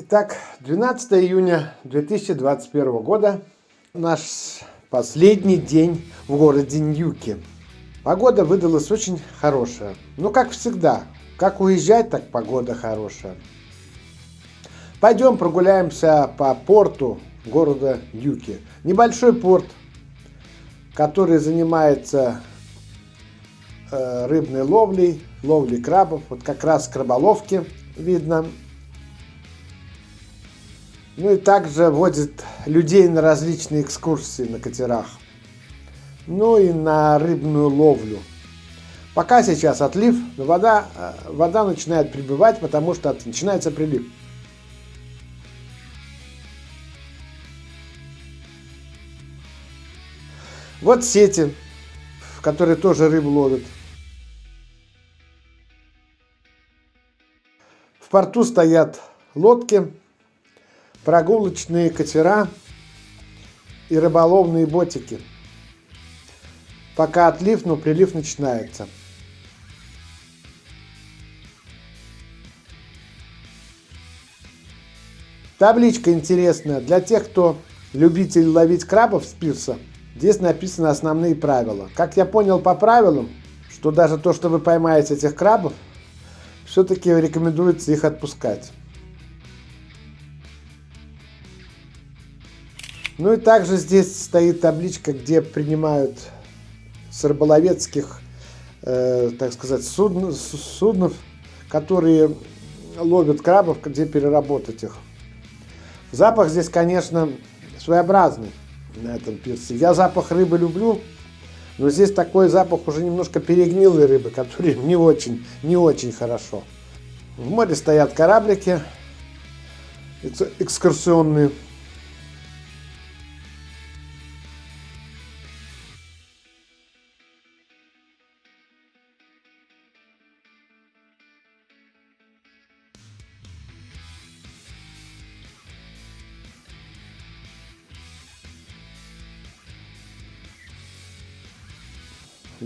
Итак, 12 июня 2021 года, наш последний день в городе Ньюки. Погода выдалась очень хорошая. Ну, как всегда, как уезжать, так погода хорошая. Пойдем прогуляемся по порту города Ньюки. Небольшой порт, который занимается э, рыбной ловлей, ловлей крабов. Вот как раз краболовки видно ну и также водит людей на различные экскурсии на катерах. Ну и на рыбную ловлю. Пока сейчас отлив, но вода, э, вода начинает прибывать, потому что начинается прилив. Вот сети, в которые тоже рыбу ловят. В порту стоят лодки прогулочные катера и рыболовные ботики. Пока отлив, но прилив начинается. Табличка интересная для тех, кто любитель ловить крабов с пирса. Здесь написаны основные правила. Как я понял по правилам, что даже то, что вы поймаете этих крабов, все-таки рекомендуется их отпускать. Ну и также здесь стоит табличка, где принимают с рыболовецких, э, так сказать, судн, суднов, которые ловят крабов, где переработать их. Запах здесь, конечно, своеобразный на этом пирсе. Я запах рыбы люблю, но здесь такой запах уже немножко перегнилой рыбы, который не очень, не очень хорошо. В море стоят кораблики экскурсионные.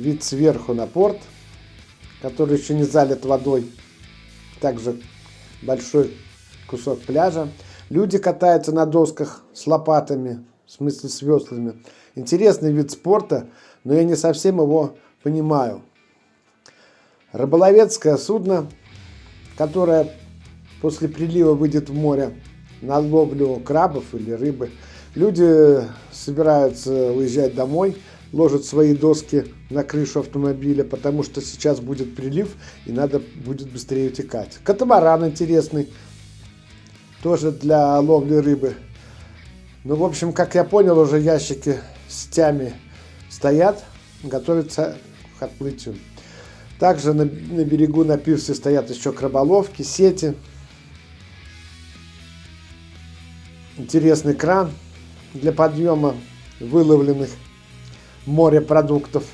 Вид сверху на порт, который еще не залит водой. Также большой кусок пляжа. Люди катаются на досках с лопатами, в смысле с веслами. Интересный вид спорта, но я не совсем его понимаю. Рыболовецкое судно, которое после прилива выйдет в море на ловлю крабов или рыбы. Люди собираются уезжать домой, ложат свои доски на крышу автомобиля, потому что сейчас будет прилив и надо будет быстрее утекать. Катамаран интересный, тоже для ловли рыбы. Ну, в общем, как я понял, уже ящики с тями стоят, готовятся к отплытию. Также на, на берегу на пирсе стоят еще краболовки, сети. Интересный кран для подъема выловленных морепродуктов.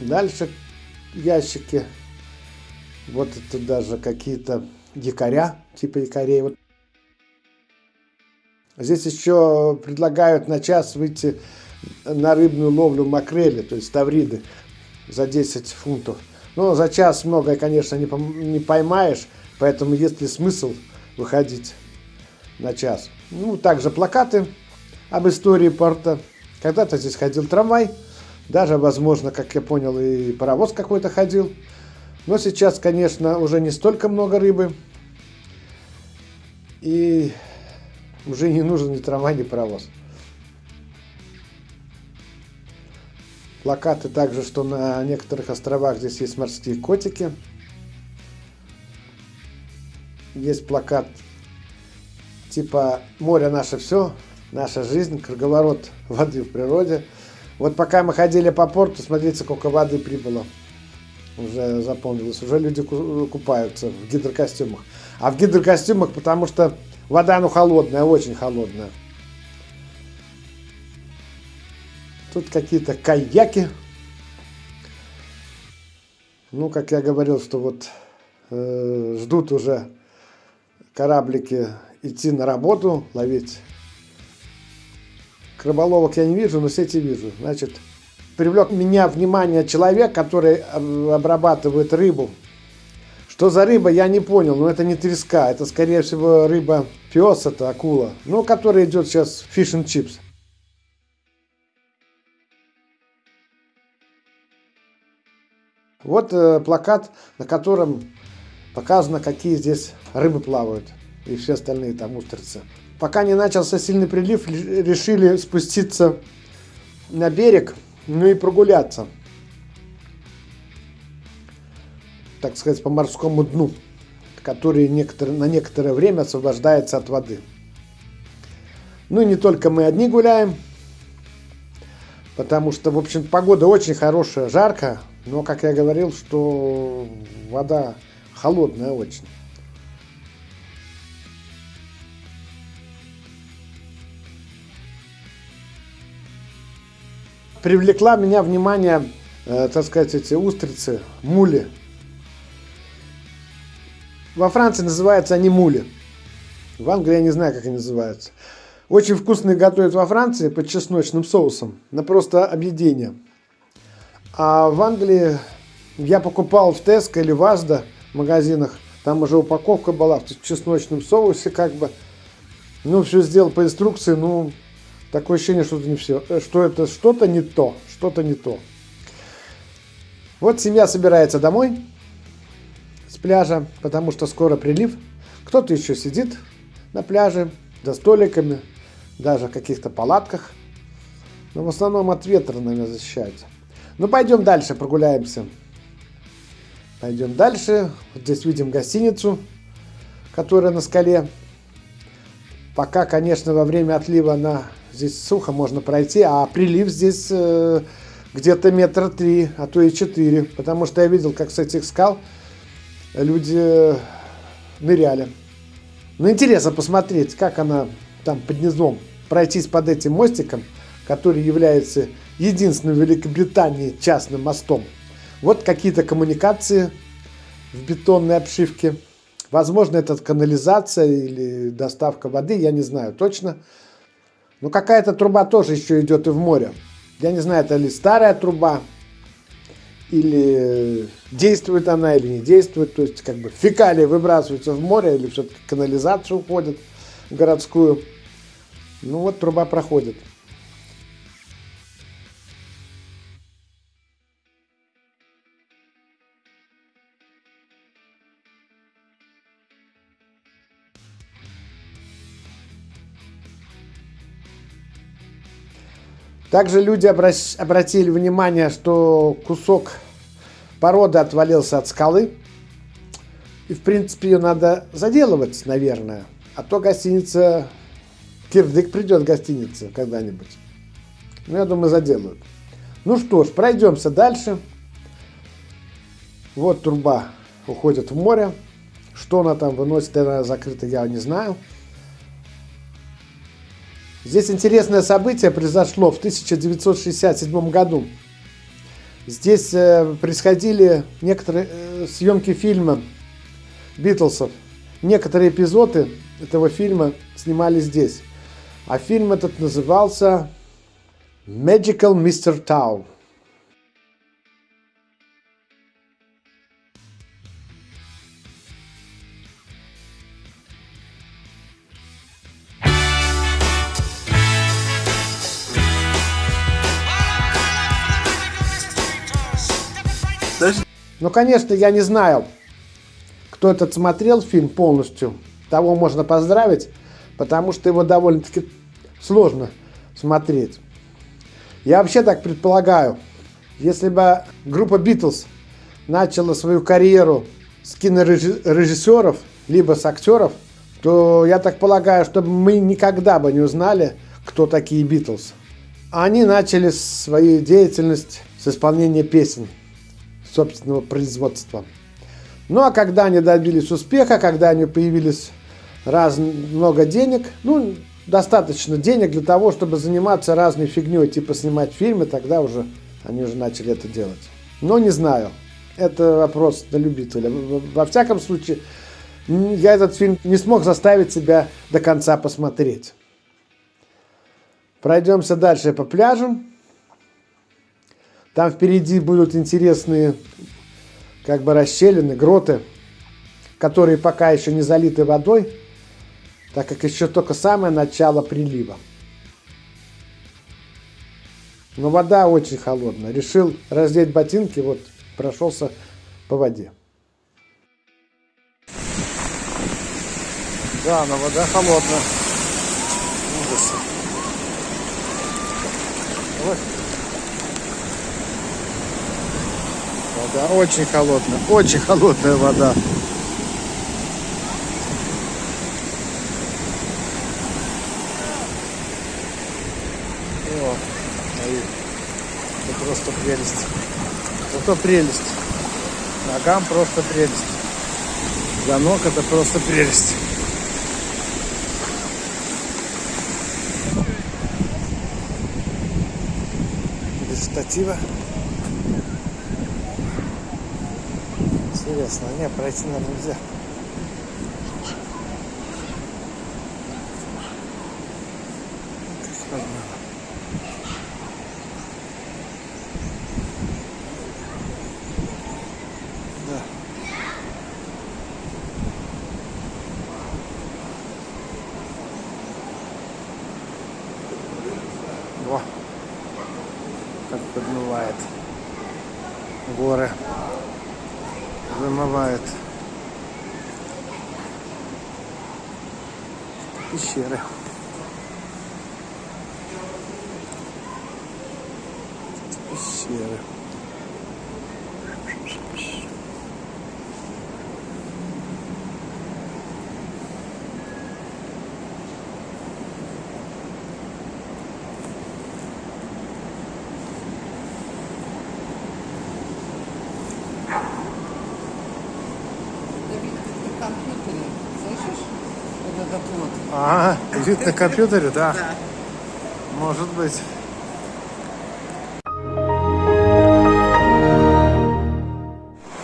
Дальше ящики. Вот это даже какие-то якоря, типа якорей. Вот. Здесь еще предлагают на час выйти на рыбную ловлю макрели, то есть тавриды, за 10 фунтов. Но за час многое, конечно, не, не поймаешь, поэтому есть ли смысл выходить на час. Ну, также плакаты об истории порта. Когда-то здесь ходил трамвай, даже, возможно, как я понял, и паровоз какой-то ходил. Но сейчас, конечно, уже не столько много рыбы. И уже не нужен ни трамвай, ни паровоз. Плакаты также, что на некоторых островах здесь есть морские котики. Есть плакат типа море наше все, наша жизнь, круговорот воды в природе. Вот пока мы ходили по порту, смотрите, сколько воды прибыло. Уже запомнилось. Уже люди купаются в гидрокостюмах. А в гидрокостюмах, потому что вода, ну, холодная, очень холодная. Тут какие-то каяки. Ну, как я говорил, что вот э, ждут уже кораблики идти на работу, ловить. Краболовок я не вижу, но сети вижу. Значит, привлек меня внимание человек, который обрабатывает рыбу, Что за рыба, я не понял, но это не треска, это скорее всего рыба пес, это акула, ну, которая идет сейчас фиш чипс. Вот э, плакат, на котором показано, какие здесь рыбы плавают и все остальные там устрицы. Пока не начался сильный прилив, решили спуститься на берег, ну и прогуляться. Так сказать, по морскому дну, который некоторые, на некоторое время освобождается от воды. Ну и не только мы одни гуляем, потому что, в общем, погода очень хорошая, жарко, но, как я говорил, что вода холодная очень. Привлекла меня внимание, э, так сказать, эти устрицы, мули. Во Франции называются они мули. В Англии я не знаю, как они называются. Очень вкусные готовят во Франции под чесночным соусом. На просто объедение. А в Англии я покупал в Теско или в Азда магазинах. Там уже упаковка была в чесночном соусе, как бы. Ну, все сделал по инструкции, ну, такое ощущение, что это не все, э, что это что-то не то, что-то не то. Вот семья собирается домой с пляжа, потому что скоро прилив. Кто-то еще сидит на пляже, за столиками, даже в каких-то палатках. Но в основном от ветра, наверное, защищаются. Ну, пойдем дальше, прогуляемся. Пойдем дальше. Вот здесь видим гостиницу, которая на скале. Пока, конечно, во время отлива на здесь сухо можно пройти, а прилив здесь э, где-то метра три, а то и четыре. Потому что я видел, как с этих скал люди ныряли. Ну, интересно посмотреть, как она там под низом, пройтись под этим мостиком, который является единственным в Великобритании частным мостом. Вот какие-то коммуникации в бетонной обшивке. Возможно, это канализация или доставка воды, я не знаю точно. Но какая-то труба тоже еще идет и в море. Я не знаю, это ли старая труба, или действует она, или не действует. То есть, как бы фекалии выбрасываются в море, или все-таки канализация уходит в городскую. Ну вот труба проходит. Также люди обратили внимание, что кусок породы отвалился от скалы. И, в принципе, ее надо заделывать, наверное. А то гостиница... Кирдык придет гостиница когда-нибудь. Ну, я думаю, заделают. Ну что ж, пройдемся дальше. Вот труба уходит в море. Что она там выносит, она закрыта, я не знаю. Здесь интересное событие произошло в 1967 году. Здесь э, происходили некоторые э, съемки фильма Битлсов. Некоторые эпизоды этого фильма снимали здесь. А фильм этот назывался Magical Mr. Tau. Ну, конечно, я не знаю, кто этот смотрел фильм полностью. Того можно поздравить, потому что его довольно-таки сложно смотреть. Я вообще так предполагаю, если бы группа Битлз начала свою карьеру с кинорежиссеров, либо с актеров, то я так полагаю, что мы никогда бы не узнали, кто такие Битлз. Они начали свою деятельность с исполнения песен собственного производства. Ну а когда они добились успеха, когда они появились раз, много денег, ну, достаточно денег для того, чтобы заниматься разной фигней, типа снимать фильмы, тогда уже они уже начали это делать. Но не знаю, это вопрос на любителя. Во всяком случае, я этот фильм не смог заставить себя до конца посмотреть. Пройдемся дальше по пляжу. Там впереди будут интересные как бы расщелины, гроты. которые пока еще не залиты водой, так как еще только самое начало прилива. Но вода очень холодная. Решил раздеть ботинки, вот прошелся по воде. Да, но вода холодная. Вода очень холодная, очень холодная вода. О, это просто прелесть. Зато прелесть. Ногам просто прелесть. Для ног это просто прелесть. Без штатива. Интересно, не, пройти нам нельзя. Во, как подмывает горы, вымывает пещеры. Пещеры. Вид на компьютере, да? Да. Может быть.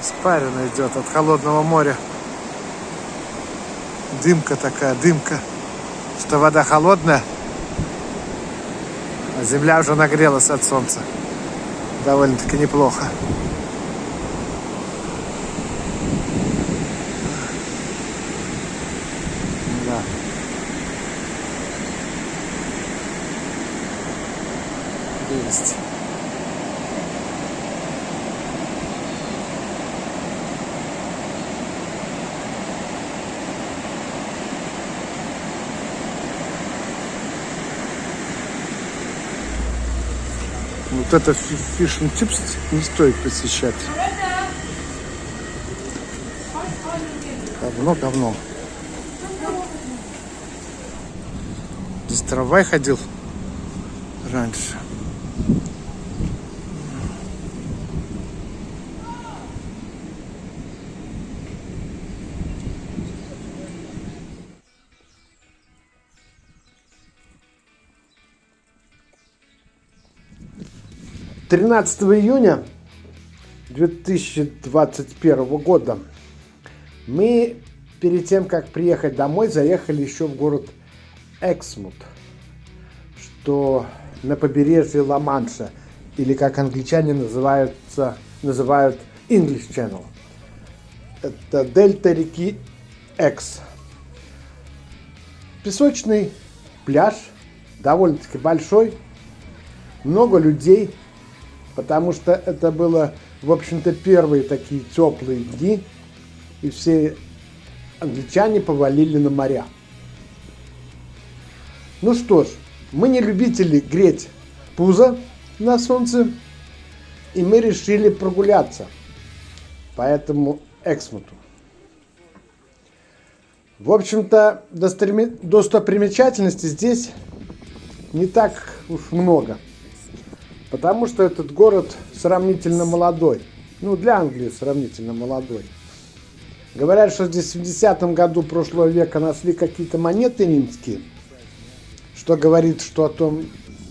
Испарина идет от холодного моря. Дымка такая, дымка. Что вода холодная, а земля уже нагрелась от солнца. Довольно-таки неплохо. Да. Есть. Вот это фиш чипс не стоит посещать. Говно, говно. Здесь трамвай ходил раньше. Тринадцатого июня 2021 года мы перед тем, как приехать домой, заехали еще в город Эксмут, что на побережье Ла-Манша, или как англичане называются, называют English Channel. Это дельта реки Экс. Песочный пляж, довольно-таки большой, много людей, потому что это было, в общем-то, первые такие теплые дни, и все англичане повалили на моря. Ну что ж, мы не любители греть пузо на солнце, и мы решили прогуляться по этому Эксмуту. В общем-то, достопримечательностей здесь не так уж много, потому что этот город сравнительно молодой. Ну, для Англии сравнительно молодой. Говорят, что здесь в 70 году прошлого века нашли какие-то монеты римские, что говорит, что, о том,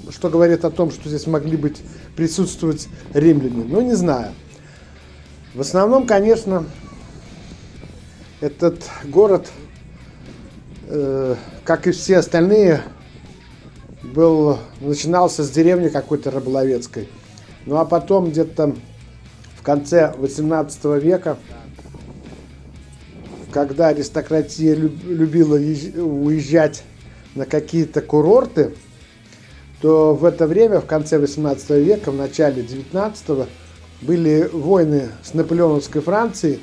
что говорит о том, что здесь могли быть присутствовать римляне. Ну, не знаю. В основном, конечно, этот город, э, как и все остальные, был, начинался с деревни какой-то рыболовецкой. Ну а потом где-то в конце 18 века когда аристократия любила уезжать на какие-то курорты, то в это время, в конце 18 века, в начале 19 были войны с наполеоновской Францией,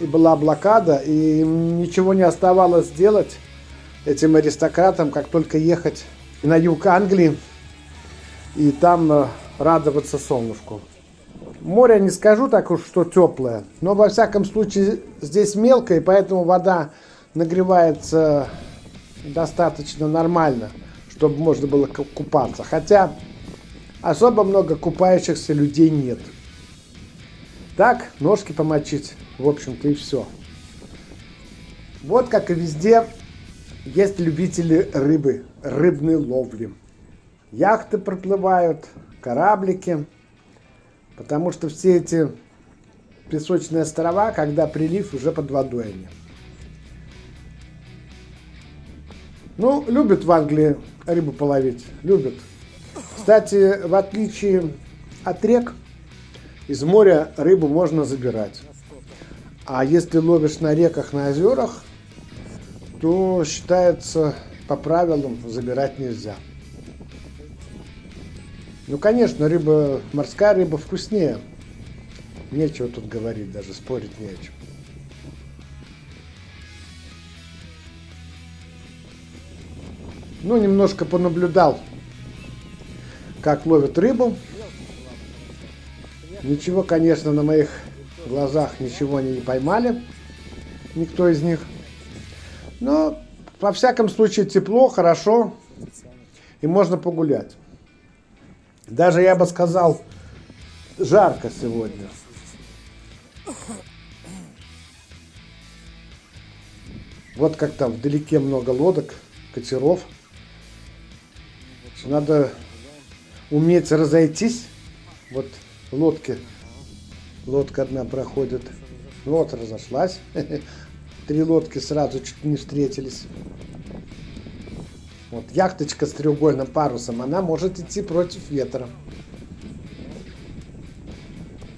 и была блокада, и ничего не оставалось делать этим аристократам, как только ехать на юг Англии и там э, радоваться солнышку. Море не скажу так уж, что теплое, но во всяком случае здесь мелко, и поэтому вода нагревается достаточно нормально, чтобы можно было купаться. Хотя особо много купающихся людей нет. Так, ножки помочить, в общем-то и все. Вот как и везде есть любители рыбы, рыбной ловли. Яхты проплывают, кораблики, потому что все эти песочные острова, когда прилив, уже под водой они. Ну, любят в Англии рыбу половить, любят. Кстати, в отличие от рек, из моря рыбу можно забирать. А если ловишь на реках, на озерах, то считается по правилам забирать нельзя. Ну, конечно, рыба, морская рыба вкуснее. Нечего тут говорить, даже спорить не о чем. Ну, немножко понаблюдал, как ловят рыбу. Ничего, конечно, на моих глазах ничего они не поймали. Никто из них. Но, во всяком случае, тепло, хорошо. И можно погулять. Даже, я бы сказал, жарко сегодня. Вот как там вдалеке много лодок, катеров. Надо уметь разойтись. Вот лодки. Лодка одна проходит. Вот разошлась. Три лодки сразу чуть не встретились. Вот яхточка с треугольным парусом, она может идти против ветра.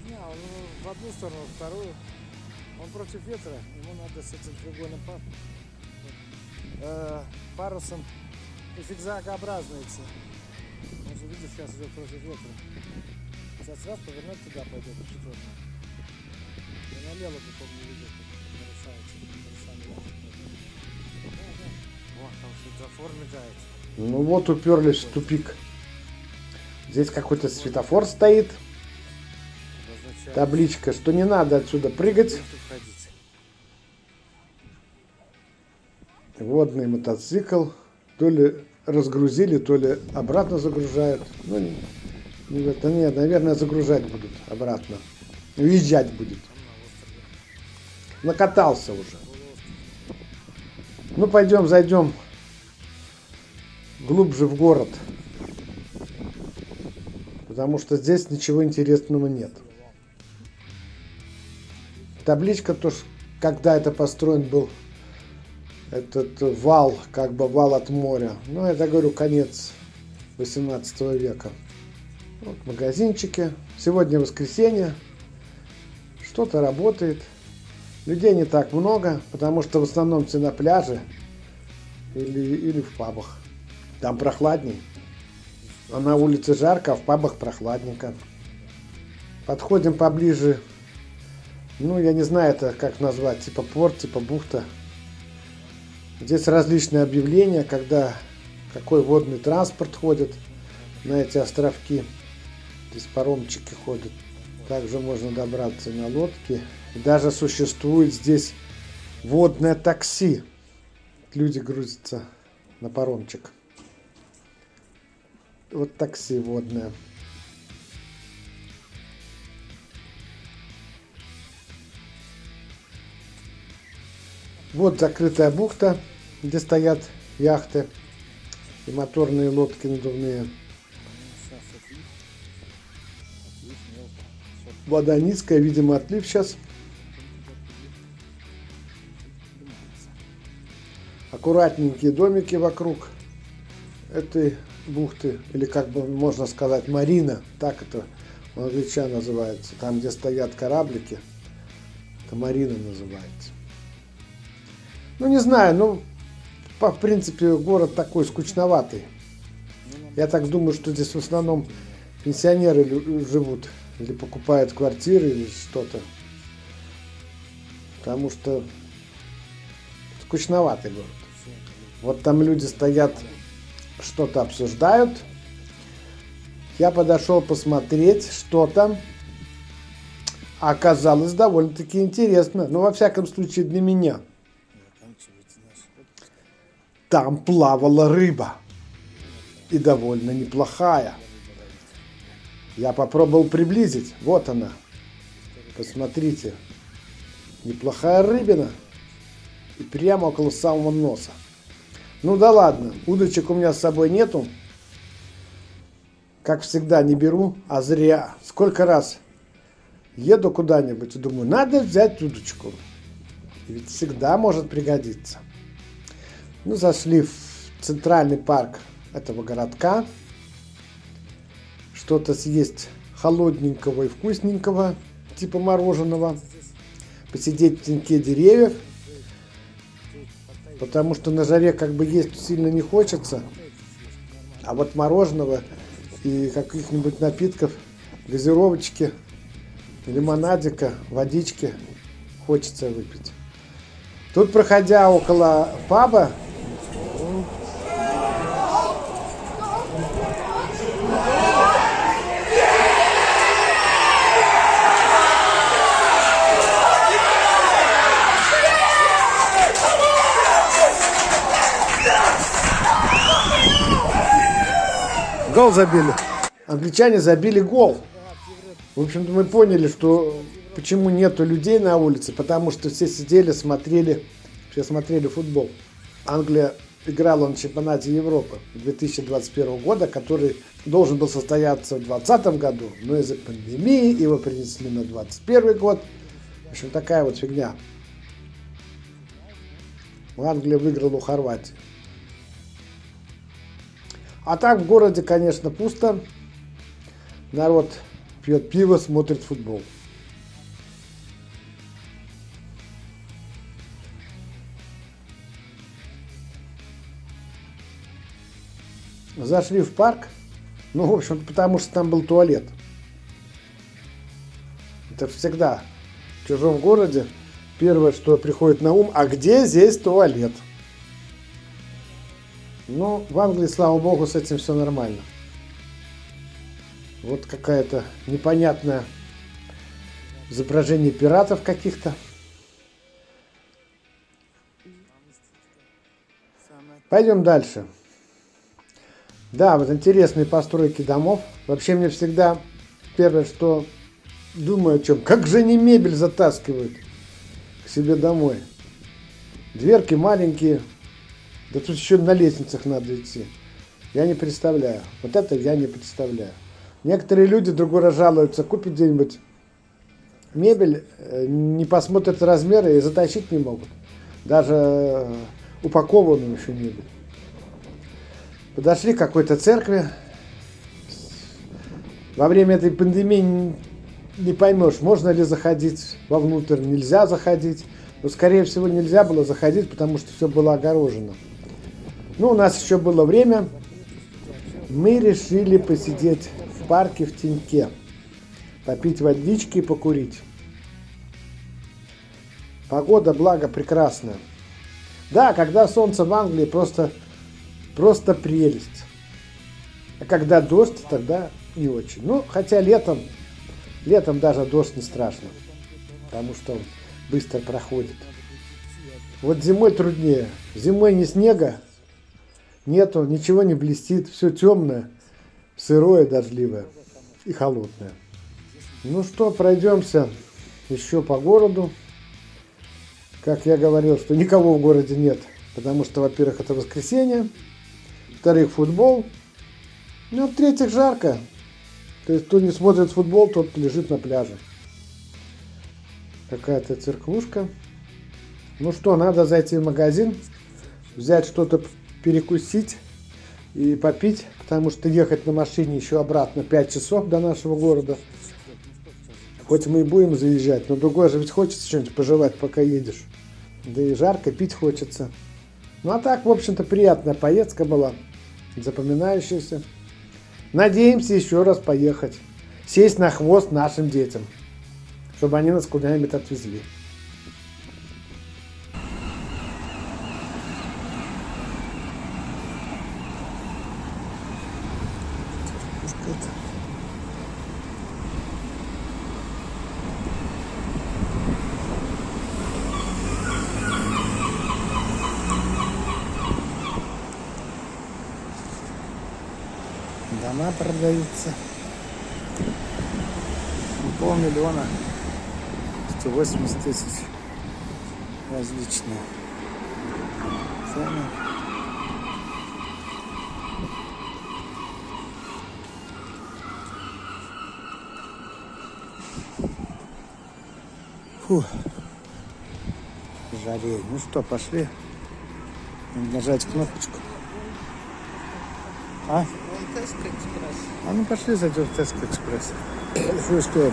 Он в одну сторону, в вторую. Он против ветра, ему надо с этим треугольным парусом, э, парусом зигзагообразно идти. Он же, видишь, сейчас идет против ветра. Сейчас раз повернет туда пойдет, четвертый. И налево потом не ведет, светофор мигает. Ну вот уперлись в тупик. Здесь какой-то светофор стоит. Табличка, что не надо отсюда прыгать. Водный мотоцикл. То ли разгрузили, то ли обратно загружают. Ну, не, не, это нет, наверное, загружать будут обратно. Уезжать будет. Накатался уже. Ну, пойдем, зайдем глубже в город. Потому что здесь ничего интересного нет. Табличка тоже, когда это построен был этот вал, как бы вал от моря. Ну, это, говорю, конец 18 века. Вот магазинчики. Сегодня воскресенье. Что-то работает. Людей не так много, потому что в основном все на пляже или, или в пабах. Там прохладней. А на улице жарко, а в пабах прохладненько. Подходим поближе. Ну, я не знаю, это как назвать. Типа порт, типа бухта. Здесь различные объявления, когда какой водный транспорт ходит на эти островки. Здесь паромчики ходят. Также можно добраться на лодке. Даже существует здесь водное такси. Люди грузятся на паромчик. Вот такси водное. Вот закрытая бухта где стоят яхты и моторные лодки надувные. Вода низкая, видимо, отлив сейчас. Аккуратненькие домики вокруг этой бухты, или как бы можно сказать, марина, так это у англичан называется, там, где стоят кораблики, это марина называется. Ну, не знаю, ну, по, в принципе, город такой скучноватый. Я так думаю, что здесь в основном пенсионеры живут или покупают квартиры или что-то. Потому что скучноватый город. Вот там люди стоят, что-то обсуждают. Я подошел посмотреть, что там. А Оказалось довольно-таки интересно. Ну, во всяком случае, для меня. Там плавала рыба. И довольно неплохая. Я попробовал приблизить. Вот она. Посмотрите. Неплохая рыбина. И прямо около самого носа. Ну да ладно, удочек у меня с собой нету. Как всегда, не беру, а зря. Сколько раз еду куда-нибудь и думаю, надо взять удочку. Ведь всегда может пригодиться. Ну, зашли в центральный парк этого городка. Что-то съесть холодненького и вкусненького, типа мороженого. Посидеть в теньке деревьев. Потому что на жаре как бы есть сильно не хочется. А вот мороженого и каких-нибудь напитков, газировочки, лимонадика, водички хочется выпить. Тут, проходя около паба, гол забили. Англичане забили гол. В общем-то, мы поняли, что почему нету людей на улице, потому что все сидели, смотрели, все смотрели футбол. Англия играла на чемпионате Европы 2021 года, который должен был состояться в 2020 году, но из-за пандемии его перенесли на 2021 год. В общем, такая вот фигня. Англия выиграла у Хорватии. А так в городе, конечно, пусто. Народ пьет пиво, смотрит футбол. Зашли в парк. Ну, в общем потому что там был туалет. Это всегда в чужом городе первое, что приходит на ум, а где здесь туалет? Ну, в Англии, слава богу, с этим все нормально. Вот какая-то непонятное изображение пиратов каких-то. Пойдем дальше. Да, вот интересные постройки домов. Вообще мне всегда первое, что думаю о чем, как же они мебель затаскивают к себе домой. Дверки маленькие, да тут еще на лестницах надо идти. Я не представляю. Вот это я не представляю. Некоторые люди другой раз жалуются, купят где-нибудь мебель, э, не посмотрят размеры и затащить не могут. Даже э, упакованную еще мебель. Подошли к какой-то церкви. Во время этой пандемии не поймешь, можно ли заходить вовнутрь, нельзя заходить. Но, скорее всего, нельзя было заходить, потому что все было огорожено. Ну, у нас еще было время. Мы решили посидеть в парке в теньке. Попить водички и покурить. Погода, благо, прекрасная. Да, когда солнце в Англии, просто, просто прелесть. А когда дождь, тогда не очень. Ну, хотя летом, летом даже дождь не страшно. Потому что он быстро проходит. Вот зимой труднее. Зимой ни снега, нету, ничего не блестит, все темное, сырое, дождливое и холодное. Ну что, пройдемся еще по городу. Как я говорил, что никого в городе нет, потому что, во-первых, это воскресенье, во-вторых, футбол, ну, в-третьих, жарко. То есть, кто не смотрит футбол, тот лежит на пляже. Какая-то церквушка. Ну что, надо зайти в магазин, взять что-то перекусить и попить, потому что ехать на машине еще обратно 5 часов до нашего города. Хоть мы и будем заезжать, но другой же ведь хочется что-нибудь пожевать, пока едешь. Да и жарко, пить хочется. Ну а так, в общем-то, приятная поездка была, запоминающаяся. Надеемся еще раз поехать, сесть на хвост нашим детям, чтобы они нас куда-нибудь отвезли. Дома продаются. Полмиллиона. 180 тысяч. Различные. Цены. Фу. Жареет. Ну что, пошли. Нажать кнопочку. А? Теско Экспресс. А ну пошли зайдем в Теско Экспресс. Большую стоим.